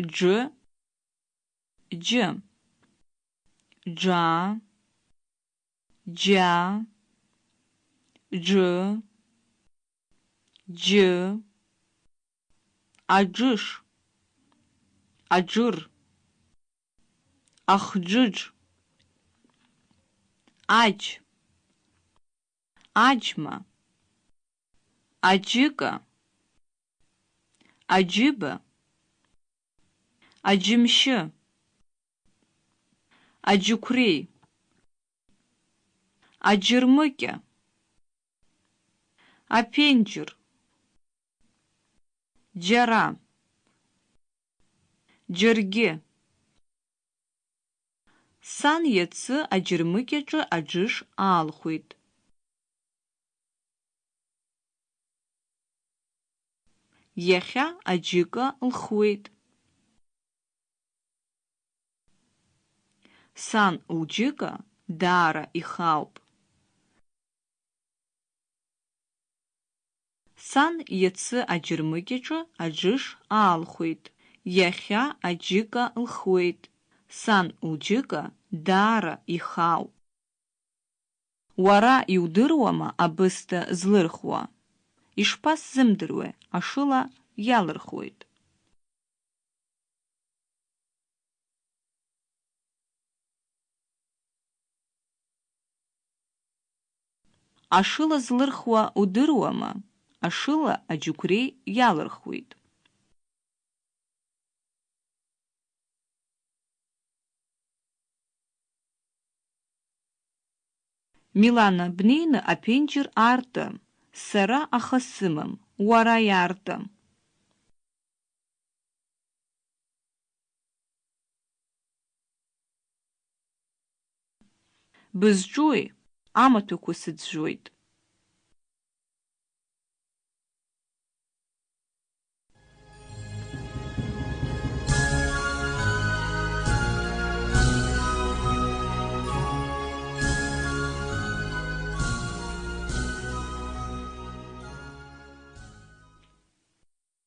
џ џ џа џа џ џ аџыш аџыр ахџыџ аџь аџьма аџьыка аџьыба аџьымшьы аџьықәреи аџьырмыкьа аԥенџьыр џьара џьаргьы сан иацы аџьырмыкьаҿы аџыш аалхәеит. Иахьа аџьыка лхуеит. Сан лџьыка даара ихауп. Сан иацы аџьырмыкьаҿы аџыш аалхәеит. Иахьа аџьыка лхуеит. Сан лџьыка даара ихауп. Уара иудыруама абысҭа злырхуа? Ишԥасзымдыруеи, ашыла иалырхуеит. Ашыла злырхуа удыруама? Ашыла аџьықәреи иалырхуеит. Милана бнеины аԥенџьыр аарты. Сара аха сымам, уара иаарты. Бызҿуи? Амаҭәақәа сыӡәӡәоит.